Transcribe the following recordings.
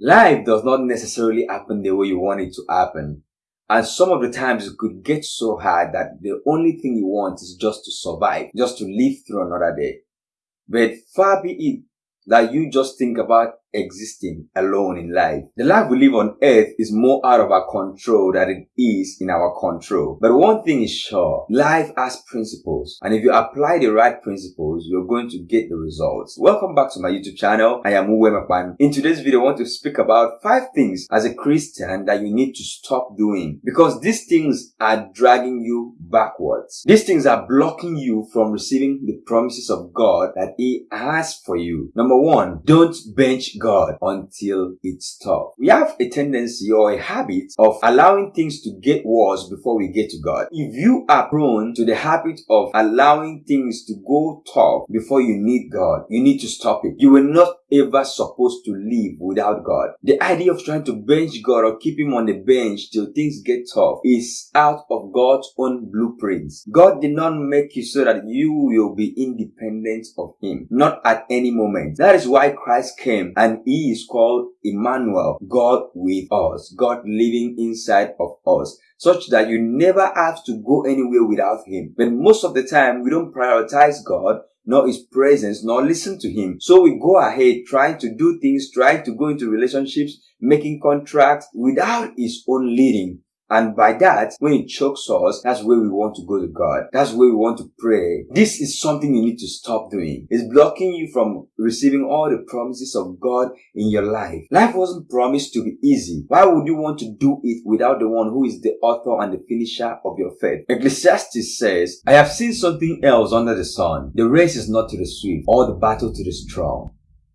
Life does not necessarily happen the way you want it to happen. And some of the times it could get so hard that the only thing you want is just to survive, just to live through another day. But far be it that you just think about existing alone in life. The life we live on earth is more out of our control than it is in our control. But one thing is sure, life has principles. And if you apply the right principles, you're going to get the results. Welcome back to my YouTube channel. I am Uwe Makwan. In today's video, I want to speak about five things as a Christian that you need to stop doing because these things are dragging you backwards. These things are blocking you from receiving the promises of God that He has for you. Number one, don't bench God until it's tough. We have a tendency or a habit of allowing things to get worse before we get to God. If you are prone to the habit of allowing things to go tough before you need God, you need to stop it. You will not ever supposed to live without God. The idea of trying to bench God or keep him on the bench till things get tough is out of God's own blueprints. God did not make you so that you will be independent of him, not at any moment. That is why Christ came and he is called Emmanuel, God with us, God living inside of us, such that you never have to go anywhere without him. But most of the time, we don't prioritize God nor his presence, nor listen to him. So we go ahead trying to do things, trying to go into relationships, making contracts without his own leading. And by that, when it chokes us, that's where we want to go to God. That's where we want to pray. This is something you need to stop doing. It's blocking you from receiving all the promises of God in your life. Life wasn't promised to be easy. Why would you want to do it without the one who is the author and the finisher of your faith? Ecclesiastes says, I have seen something else under the sun. The race is not to the swift or the battle to the strong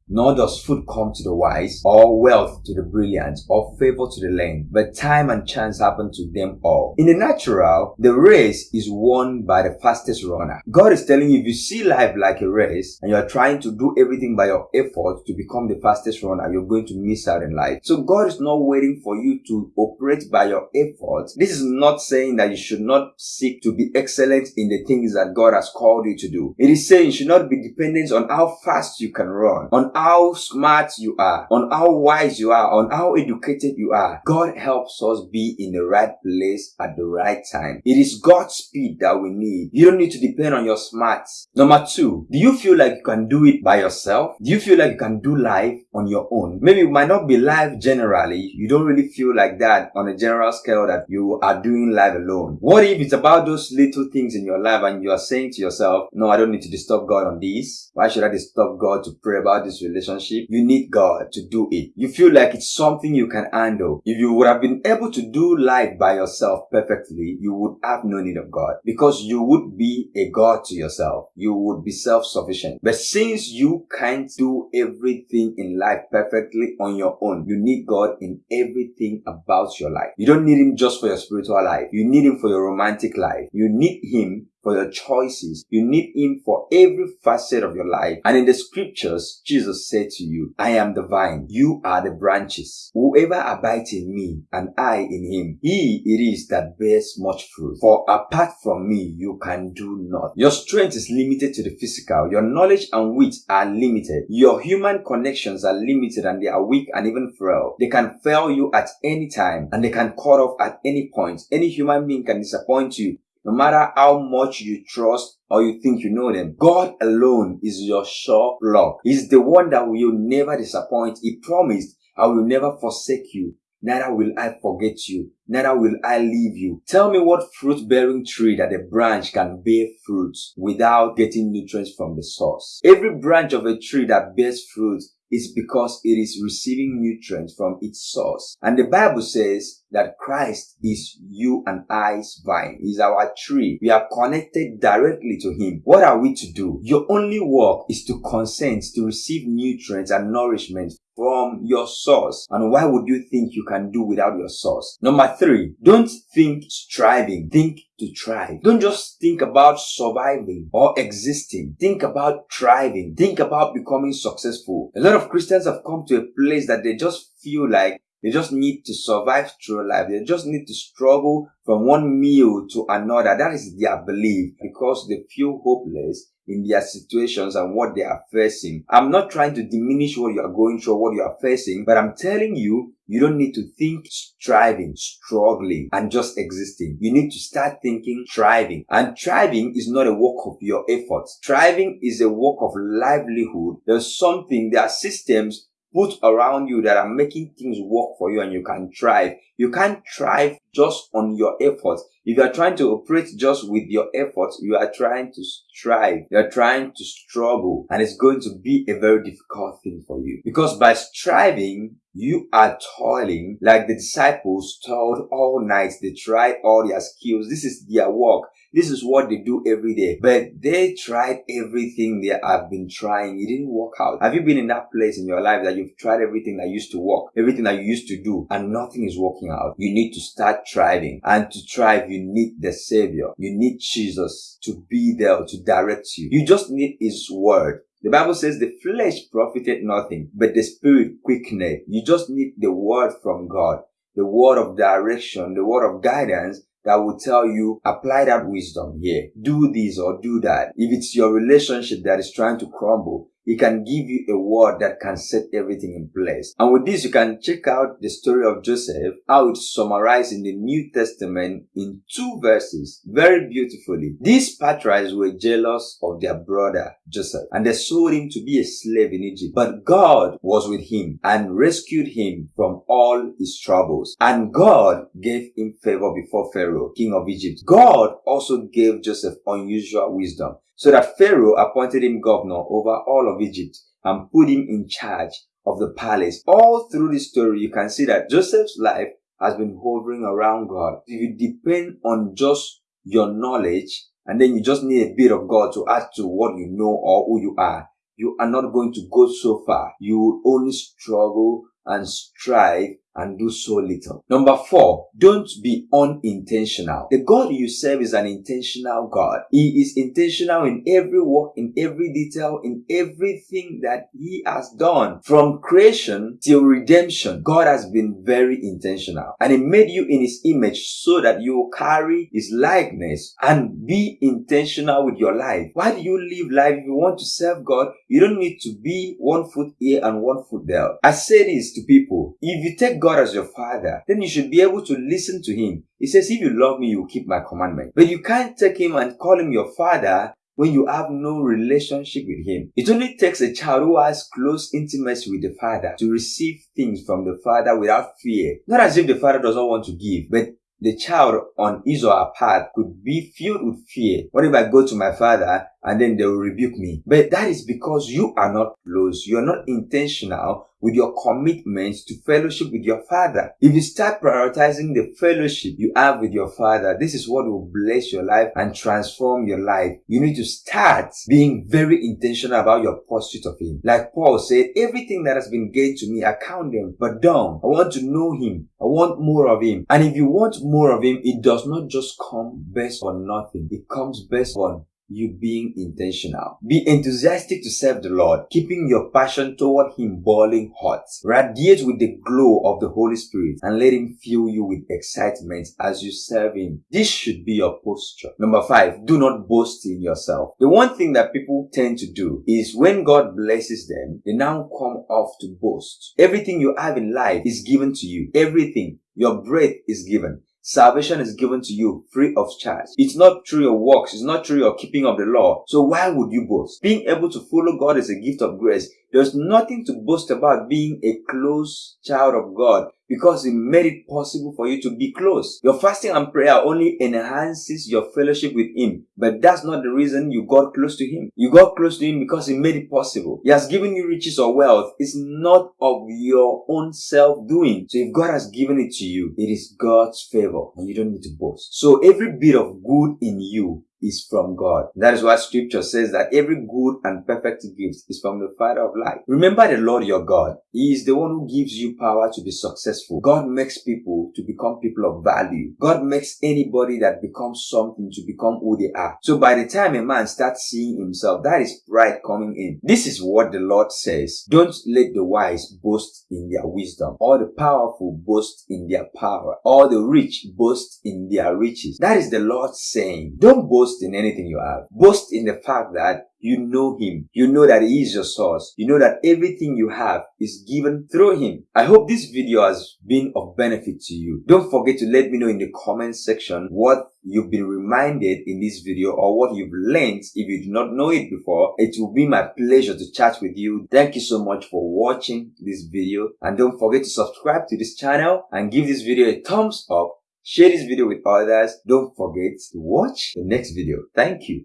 nor does food come to the wise, or wealth to the brilliant, or favor to the lame, but time and chance happen to them all. In the natural, the race is won by the fastest runner. God is telling you if you see life like a race and you are trying to do everything by your effort to become the fastest runner, you're going to miss out in life. So God is not waiting for you to operate by your effort. This is not saying that you should not seek to be excellent in the things that God has called you to do. It is saying you should not be dependent on how fast you can run, on how smart you are, on how wise you are, on how educated you are. God helps us be in the right place at the right time. It is God's speed that we need. You don't need to depend on your smarts. Number two, do you feel like you can do it by yourself? Do you feel like you can do life on your own? Maybe it might not be life generally. You don't really feel like that on a general scale that you are doing life alone. What if it's about those little things in your life and you are saying to yourself, no, I don't need to disturb God on this. Why should I disturb God to pray about this relationship, you need God to do it. You feel like it's something you can handle. If you would have been able to do life by yourself perfectly, you would have no need of God because you would be a God to yourself. You would be self-sufficient. But since you can't do everything in life perfectly on your own, you need God in everything about your life. You don't need Him just for your spiritual life. You need Him for your romantic life. You need Him for your choices. You need Him for every facet of your life. And in the scriptures, Jesus said to you, I am the vine, you are the branches. Whoever abides in me and I in him, he it is that bears much fruit. For apart from me, you can do nothing. Your strength is limited to the physical. Your knowledge and wit are limited. Your human connections are limited and they are weak and even frail. They can fail you at any time and they can cut off at any point. Any human being can disappoint you no matter how much you trust or you think you know them. God alone is your sure rock. He's the one that will never disappoint. He promised, I will never forsake you. Neither will I forget you. Neither will I leave you. Tell me what fruit bearing tree that a branch can bear fruit without getting nutrients from the source. Every branch of a tree that bears fruit is because it is receiving nutrients from its source. And the Bible says that Christ is you and I's vine, is our tree. We are connected directly to Him. What are we to do? Your only work is to consent to receive nutrients and nourishment from your source. And why would you think you can do without your source? Number three, don't think striving, think to thrive. Don't just think about surviving or existing. Think about thriving. Think about becoming successful. A lot of Christians have come to a place that they just feel like They just need to survive through life. They just need to struggle from one meal to another. That is their belief because they feel hopeless in their situations and what they are facing. I'm not trying to diminish what you are going through, what you are facing, but I'm telling you, you don't need to think striving, struggling, and just existing. You need to start thinking thriving. And thriving is not a work of your efforts. Thriving is a work of livelihood. There's something, there are systems put around you that are making things work for you and you can thrive. You can't thrive just on your efforts. If you are trying to operate just with your efforts, you are trying to strive. You are trying to struggle and it's going to be a very difficult thing for you. Because by striving, you are toiling like the disciples toiled all night. They tried all their skills. This is their work. This is what they do every day. But they tried everything they have been trying. It didn't work out. Have you been in that place in your life that you've tried everything that used to work, everything that you used to do, and nothing is working out? You need to start thriving. And to thrive, you need the Savior. You need Jesus to be there to direct you. You just need His Word. The Bible says the flesh profited nothing, but the spirit quickened. You just need the word from God, the word of direction, the word of guidance that will tell you apply that wisdom here. Do this or do that. If it's your relationship that is trying to crumble, he can give you a word that can set everything in place. And with this, you can check out the story of Joseph, how it's summarized in the New Testament in two verses, very beautifully. These patriarchs were jealous of their brother Joseph, and they sold him to be a slave in Egypt. But God was with him and rescued him from all his troubles. And God gave him favor before Pharaoh, king of Egypt. God also gave Joseph unusual wisdom so that Pharaoh appointed him governor over all of Egypt and put him in charge of the palace. All through this story, you can see that Joseph's life has been hovering around God. If you depend on just your knowledge and then you just need a bit of God to add to what you know or who you are, you are not going to go so far. You will only struggle and strive and do so little. Number four, don't be unintentional. The God you serve is an intentional God. He is intentional in every work, in every detail, in everything that He has done. From creation till redemption, God has been very intentional. And He made you in His image so that you will carry His likeness and be intentional with your life. Why do you live life? If you want to serve God, you don't need to be one foot here and one foot there. I say this to people. If you take God as your father, then you should be able to listen to him. He says, if you love me, you will keep my commandment. But you can't take him and call him your father when you have no relationship with him. It only takes a child who has close intimacy with the father to receive things from the father without fear. Not as if the father doesn't want to give, but the child on his or her path could be filled with fear. What if I go to my father and then they will rebuke me? But that is because you are not close. You are not intentional with your commitment to fellowship with your father. If you start prioritizing the fellowship you have with your father, this is what will bless your life and transform your life. You need to start being very intentional about your pursuit of him. Like Paul said, everything that has been gained to me, I count them, but don't. I want to know him. I want more of him. And if you want more of him, it does not just come based on nothing. It comes based on you being intentional. Be enthusiastic to serve the Lord, keeping your passion toward Him boiling hot. Radiate with the glow of the Holy Spirit and let Him fill you with excitement as you serve Him. This should be your posture. Number five, do not boast in yourself. The one thing that people tend to do is when God blesses them, they now come off to boast. Everything you have in life is given to you. Everything. Your breath is given. Salvation is given to you free of charge. It's not through your works. It's not through your keeping of the law. So why would you boast? Being able to follow God is a gift of grace. There's nothing to boast about being a close child of God because He made it possible for you to be close. Your fasting and prayer only enhances your fellowship with Him, but that's not the reason you got close to Him. You got close to Him because He made it possible. He has given you riches or wealth. It's not of your own self doing. So if God has given it to you, it is God's favor and you don't need to boast. So every bit of good in you is from God. That is why scripture says that every good and perfect gift is from the Father of light. Remember the Lord your God. He is the one who gives you power to be successful. God makes people to become people of value. God makes anybody that becomes something to become who they are. So by the time a man starts seeing himself, that is pride coming in. This is what the Lord says. Don't let the wise boast in their wisdom, or the powerful boast in their power, or the rich boast in their riches. That is the Lord saying. Don't boast in anything you have. Boast in the fact that you know him. You know that he is your source. You know that everything you have is given through him. I hope this video has been of benefit to you. Don't forget to let me know in the comment section what you've been reminded in this video or what you've learned if you did not know it before. It will be my pleasure to chat with you. Thank you so much for watching this video and don't forget to subscribe to this channel and give this video a thumbs up. Share this video with others. Don't forget to watch the next video. Thank you.